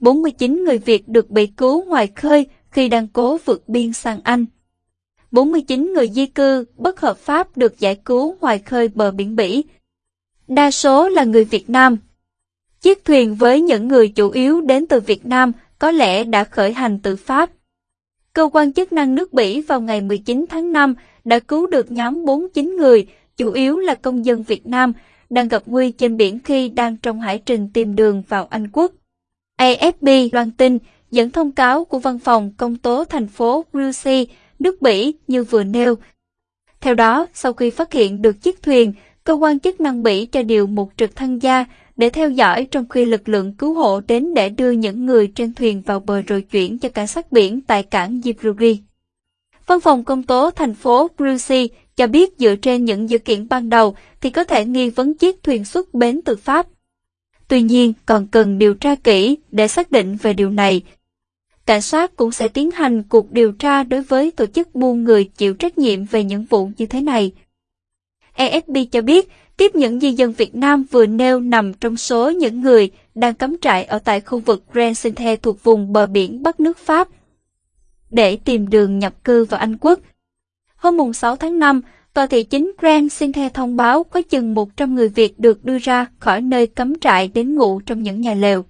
49 người Việt được bị cứu ngoài khơi khi đang cố vượt biên sang Anh. 49 người di cư bất hợp pháp được giải cứu ngoài khơi bờ biển Bỉ. Đa số là người Việt Nam. Chiếc thuyền với những người chủ yếu đến từ Việt Nam có lẽ đã khởi hành từ Pháp. Cơ quan chức năng nước Bỉ vào ngày 19 tháng 5 đã cứu được nhóm 49 người, chủ yếu là công dân Việt Nam, đang gặp nguy trên biển khi đang trong hải trình tìm đường vào Anh Quốc. AFP loan tin dẫn thông cáo của văn phòng công tố thành phố Brussels, nước Bỉ như vừa nêu. Theo đó, sau khi phát hiện được chiếc thuyền, cơ quan chức năng Bỉ cho điều một trực thăng gia để theo dõi trong khi lực lượng cứu hộ đến để đưa những người trên thuyền vào bờ rồi chuyển cho cảnh sát biển tại cảng Djibouti. Văn phòng công tố thành phố Brussels cho biết dựa trên những dữ kiện ban đầu thì có thể nghi vấn chiếc thuyền xuất bến từ Pháp. Tuy nhiên, còn cần điều tra kỹ để xác định về điều này. Cảnh sát cũng sẽ tiến hành cuộc điều tra đối với tổ chức buôn người chịu trách nhiệm về những vụ như thế này. AFP cho biết, tiếp những di dân Việt Nam vừa nêu nằm trong số những người đang cắm trại ở tại khu vực Grand Sinte thuộc vùng bờ biển Bắc nước Pháp để tìm đường nhập cư vào Anh Quốc. Hôm 6 tháng 5, tòa thị chính Grand theo thông báo có chừng 100 người Việt được đưa ra khỏi nơi cấm trại đến ngủ trong những nhà lều.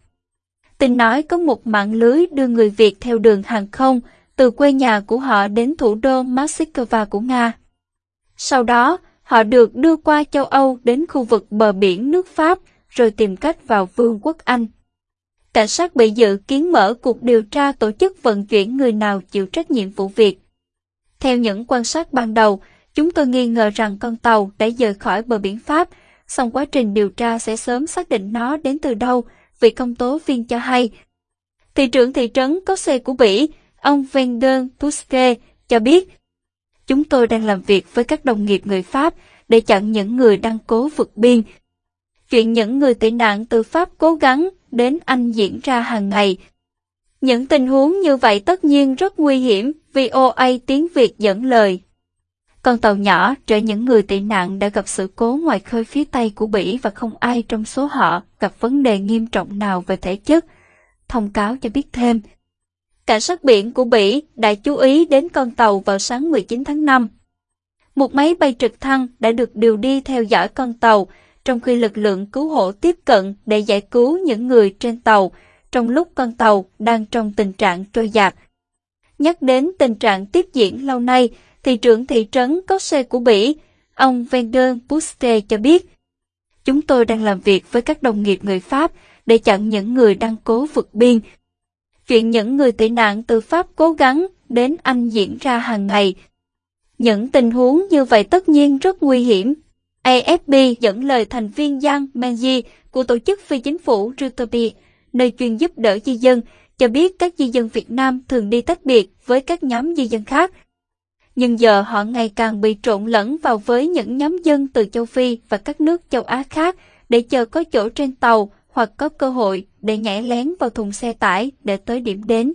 Tin nói có một mạng lưới đưa người Việt theo đường hàng không từ quê nhà của họ đến thủ đô Moscow của Nga. Sau đó, họ được đưa qua châu Âu đến khu vực bờ biển nước Pháp rồi tìm cách vào Vương quốc Anh. Cảnh sát bị dự kiến mở cuộc điều tra tổ chức vận chuyển người nào chịu trách nhiệm vụ việc. Theo những quan sát ban đầu, chúng tôi nghi ngờ rằng con tàu đã rời khỏi bờ biển Pháp, song quá trình điều tra sẽ sớm xác định nó đến từ đâu, vị công tố viên cho hay. Thị trưởng thị trấn có xe của Bỉ, ông Vendon Tuske, cho biết Chúng tôi đang làm việc với các đồng nghiệp người Pháp để chặn những người đang cố vượt biên. Chuyện những người tị nạn từ Pháp cố gắng đến Anh diễn ra hàng ngày. Những tình huống như vậy tất nhiên rất nguy hiểm, VOA tiếng Việt dẫn lời. Con tàu nhỏ chở những người tị nạn đã gặp sự cố ngoài khơi phía Tây của Bỉ và không ai trong số họ gặp vấn đề nghiêm trọng nào về thể chất. Thông cáo cho biết thêm, cảnh sát biển của Bỉ đã chú ý đến con tàu vào sáng 19 tháng 5. Một máy bay trực thăng đã được điều đi theo dõi con tàu, trong khi lực lượng cứu hộ tiếp cận để giải cứu những người trên tàu, trong lúc con tàu đang trong tình trạng trôi dạt. Nhắc đến tình trạng tiếp diễn lâu nay, thị trưởng thị trấn Cosse của Bỉ, ông Vender Puste cho biết, Chúng tôi đang làm việc với các đồng nghiệp người Pháp để chặn những người đang cố vượt biên chuyện những người tị nạn từ Pháp cố gắng đến Anh diễn ra hàng ngày. Những tình huống như vậy tất nhiên rất nguy hiểm. AFP dẫn lời thành viên Giang Menji của tổ chức phi chính phủ Rutopi, nơi chuyên giúp đỡ di dân, cho biết các di dân Việt Nam thường đi tách biệt với các nhóm di dân khác. Nhưng giờ họ ngày càng bị trộn lẫn vào với những nhóm dân từ châu Phi và các nước châu Á khác để chờ có chỗ trên tàu hoặc có cơ hội để nhảy lén vào thùng xe tải để tới điểm đến.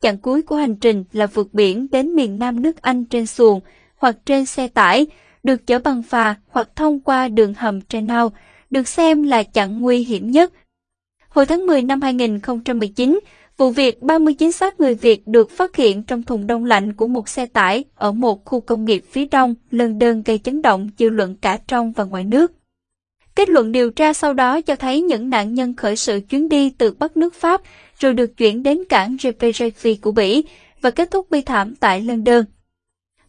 Chặng cuối của hành trình là vượt biển đến miền Nam nước Anh trên xuồng hoặc trên xe tải, được chở bằng phà hoặc thông qua đường hầm Trenau, được xem là chặng nguy hiểm nhất. Hồi tháng 10 năm 2019, vụ việc 39 xác người Việt được phát hiện trong thùng đông lạnh của một xe tải ở một khu công nghiệp phía đông London gây chấn động dư luận cả trong và ngoài nước. Kết luận điều tra sau đó cho thấy những nạn nhân khởi sự chuyến đi từ Bắc nước Pháp, rồi được chuyển đến cảng Repejevi của Bỉ và kết thúc bi thảm tại London.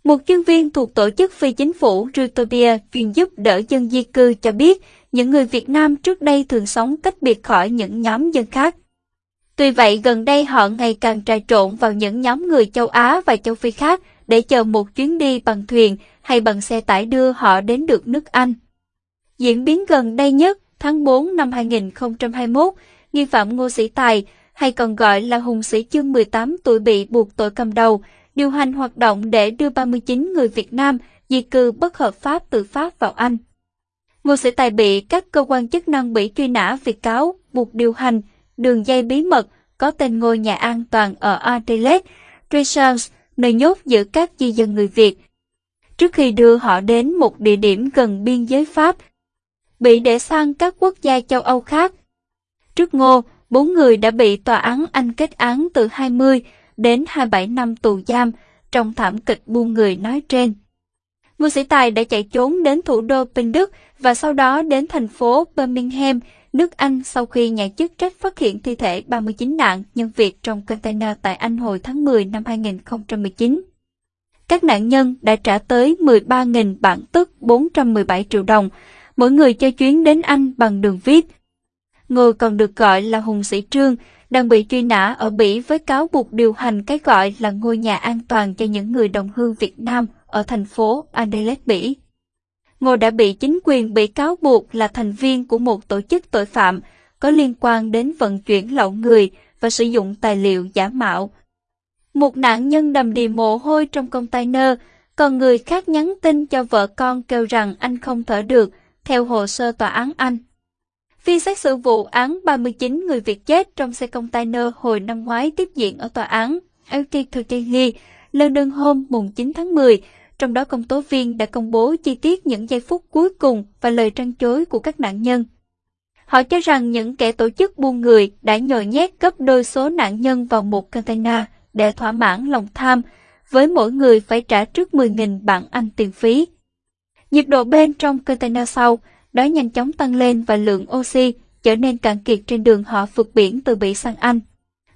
Một chuyên viên thuộc tổ chức phi chính phủ Rutopia chuyên giúp đỡ dân di cư cho biết những người Việt Nam trước đây thường sống cách biệt khỏi những nhóm dân khác. Tuy vậy gần đây họ ngày càng trà trộn vào những nhóm người châu Á và châu Phi khác để chờ một chuyến đi bằng thuyền hay bằng xe tải đưa họ đến được nước Anh. Diễn biến gần đây nhất, tháng 4 năm 2021, nghi phạm Ngô Sĩ Tài, hay còn gọi là Hùng Sĩ Chương 18 tuổi bị buộc tội cầm đầu, điều hành hoạt động để đưa 39 người Việt Nam di cư bất hợp pháp từ Pháp vào Anh. Ngô Sĩ Tài bị các cơ quan chức năng bị truy nã vì cáo buộc điều hành đường dây bí mật có tên ngôi nhà an toàn ở Adelaide, Treasures, nơi nhốt giữ các di dân người Việt. Trước khi đưa họ đến một địa điểm gần biên giới Pháp, bị để sang các quốc gia châu Âu khác. Trước Ngô, Bốn người đã bị tòa án Anh kết án từ 20 đến 27 năm tù giam trong thảm kịch buôn người nói trên. Ngô Sĩ Tài đã chạy trốn đến thủ đô Bình Đức và sau đó đến thành phố Birmingham, nước Anh sau khi nhà chức trách phát hiện thi thể 39 nạn nhân Việt trong container tại Anh hồi tháng 10 năm 2019. Các nạn nhân đã trả tới 13.000 bảng tức 417 triệu đồng, mỗi người cho chuyến đến Anh bằng đường viết. Người còn được gọi là Hùng Sĩ Trương, đang bị truy nã ở Bỉ với cáo buộc điều hành cái gọi là ngôi nhà an toàn cho những người đồng hương Việt Nam ở thành phố Adelaide, Bỉ. Ngô đã bị chính quyền bị cáo buộc là thành viên của một tổ chức tội phạm có liên quan đến vận chuyển lậu người và sử dụng tài liệu giả mạo. Một nạn nhân đầm đìa mồ hôi trong container, còn người khác nhắn tin cho vợ con kêu rằng anh không thở được, theo hồ sơ tòa án Anh. Phiên xét xử vụ án 39 người Việt chết trong xe container hồi năm ngoái tiếp diễn ở tòa án LT Turkey, London hôm mùng 9 tháng 10, trong đó công tố viên đã công bố chi tiết những giây phút cuối cùng và lời trăn chối của các nạn nhân. Họ cho rằng những kẻ tổ chức buôn người đã nhồi nhét gấp đôi số nạn nhân vào một container để thỏa mãn lòng tham, với mỗi người phải trả trước 10.000 bảng Anh tiền phí. Nhiệt độ bên trong container sau đó nhanh chóng tăng lên và lượng oxy trở nên cạn kiệt trên đường họ vượt biển từ Bỉ sang Anh.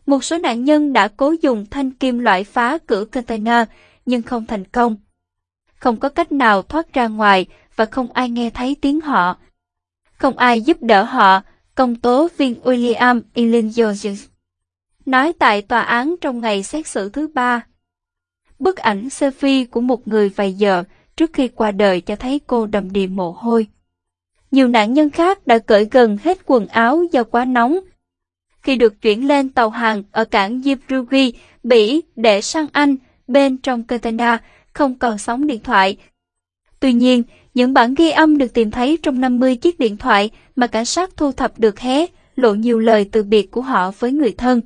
Một số nạn nhân đã cố dùng thanh kim loại phá cửa container nhưng không thành công. Không có cách nào thoát ra ngoài và không ai nghe thấy tiếng họ. Không ai giúp đỡ họ, công tố viên William Elin Jones nói tại tòa án trong ngày xét xử thứ ba. Bức ảnh selfie của một người vài giờ trước khi qua đời cho thấy cô đầm đìa mồ hôi. Nhiều nạn nhân khác đã cởi gần hết quần áo do quá nóng. Khi được chuyển lên tàu hàng ở cảng Djibouti, Bỉ để sang Anh, bên trong container không còn sóng điện thoại. Tuy nhiên, những bản ghi âm được tìm thấy trong 50 chiếc điện thoại mà cảnh sát thu thập được hé lộ nhiều lời từ biệt của họ với người thân.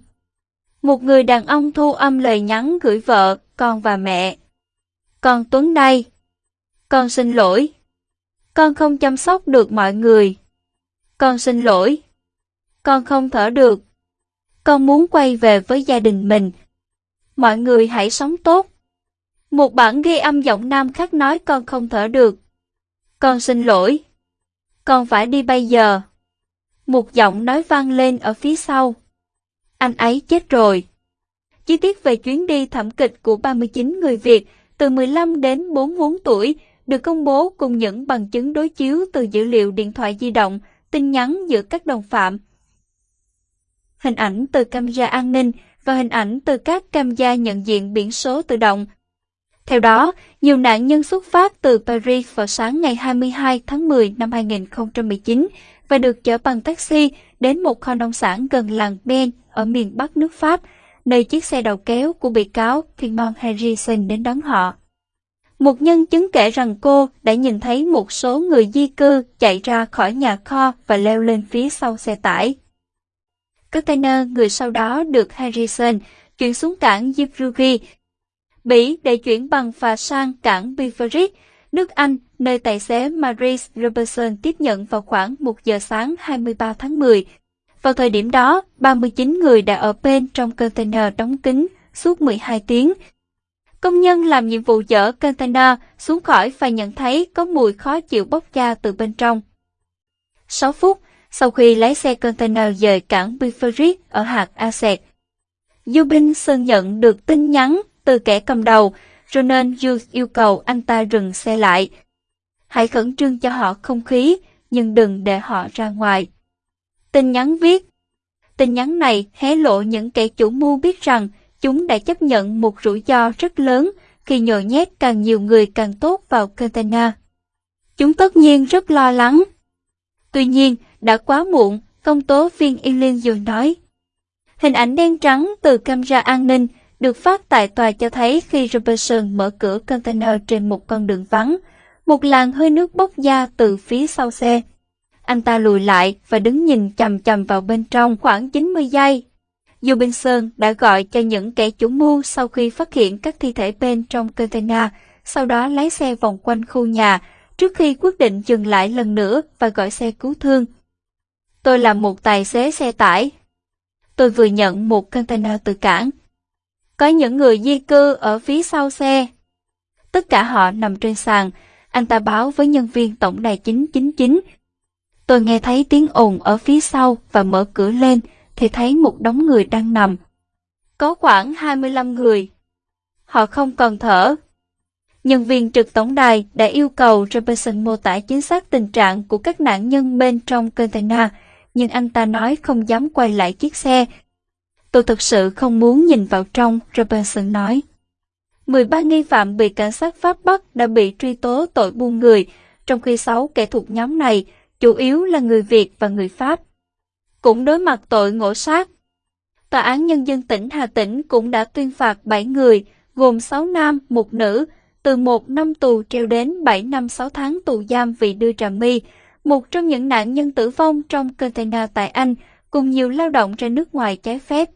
Một người đàn ông thu âm lời nhắn gửi vợ, con và mẹ. Con Tuấn đây. Con xin lỗi. Con không chăm sóc được mọi người. Con xin lỗi. Con không thở được. Con muốn quay về với gia đình mình. Mọi người hãy sống tốt. Một bản ghi âm giọng nam khác nói con không thở được. Con xin lỗi. Con phải đi bây giờ. Một giọng nói vang lên ở phía sau. Anh ấy chết rồi. Chi tiết về chuyến đi thảm kịch của 39 người Việt từ 15 đến 44 tuổi được công bố cùng những bằng chứng đối chiếu từ dữ liệu điện thoại di động, tin nhắn giữa các đồng phạm. Hình ảnh từ camera an ninh và hình ảnh từ các camera nhận diện biển số tự động. Theo đó, nhiều nạn nhân xuất phát từ Paris vào sáng ngày 22 tháng 10 năm 2019 và được chở bằng taxi đến một kho nông sản gần làng Ben ở miền Bắc nước Pháp, nơi chiếc xe đầu kéo của bị cáo Timon Harrison đến đón họ. Một nhân chứng kể rằng cô đã nhìn thấy một số người di cư chạy ra khỏi nhà kho và leo lên phía sau xe tải. Container người sau đó được Harrison chuyển xuống cảng Djibouti, Bỉ để chuyển bằng phà sang cảng Bivarit, nước Anh, nơi tài xế Maurice Robertson tiếp nhận vào khoảng 1 giờ sáng 23 tháng 10. Vào thời điểm đó, 39 người đã ở bên trong container đóng kín suốt 12 tiếng, Công nhân làm nhiệm vụ chở container xuống khỏi và nhận thấy có mùi khó chịu bốc ra từ bên trong. 6 phút sau khi lái xe container rời cảng Biferit ở hạt Asset, sơn nhận được tin nhắn từ kẻ cầm đầu, cho nên Hughes yêu cầu anh ta dừng xe lại. Hãy khẩn trương cho họ không khí, nhưng đừng để họ ra ngoài. Tin nhắn viết Tin nhắn này hé lộ những kẻ chủ mưu biết rằng chúng đã chấp nhận một rủi ro rất lớn khi nhồi nhét càng nhiều người càng tốt vào container. Chúng tất nhiên rất lo lắng. Tuy nhiên, đã quá muộn, công tố viên Eileen rồi nói. Hình ảnh đen trắng từ camera an ninh được phát tại tòa cho thấy khi Robertson mở cửa container trên một con đường vắng, một làn hơi nước bốc ra từ phía sau xe. Anh ta lùi lại và đứng nhìn chầm chầm vào bên trong khoảng 90 giây dù Bình Sơn đã gọi cho những kẻ chủ mưu sau khi phát hiện các thi thể bên trong container, sau đó lái xe vòng quanh khu nhà trước khi quyết định dừng lại lần nữa và gọi xe cứu thương. Tôi là một tài xế xe tải. tôi vừa nhận một container từ cảng. Có những người di cư ở phía sau xe. Tất cả họ nằm trên sàn, anh ta báo với nhân viên tổng đài 999. Tôi nghe thấy tiếng ồn ở phía sau và mở cửa lên thì thấy một đống người đang nằm. Có khoảng 25 người. Họ không còn thở. Nhân viên trực tổng đài đã yêu cầu Robertson mô tả chính xác tình trạng của các nạn nhân bên trong container, nhưng anh ta nói không dám quay lại chiếc xe. Tôi thực sự không muốn nhìn vào trong, Robertson nói. 13 nghi phạm bị cảnh sát Pháp bắt đã bị truy tố tội buôn người, trong khi 6 kẻ thuộc nhóm này chủ yếu là người Việt và người Pháp. Cũng đối mặt tội ngộ sát. Tòa án Nhân dân tỉnh Hà Tĩnh cũng đã tuyên phạt 7 người, gồm 6 nam, một nữ, từ 1 năm tù treo đến 7 năm 6 tháng tù giam vì đưa trà mi, một trong những nạn nhân tử vong trong container tại Anh, cùng nhiều lao động ra nước ngoài trái phép.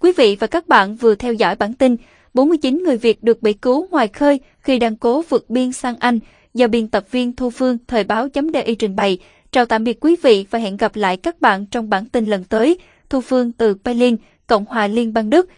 Quý vị và các bạn vừa theo dõi bản tin 49 người Việt được bị cứu ngoài khơi khi đang cố vượt biên sang Anh do biên tập viên Thu Phương Thời báo chấm trình bày. Chào tạm biệt quý vị và hẹn gặp lại các bạn trong bản tin lần tới. Thu Phương từ Berlin, Cộng hòa Liên bang Đức.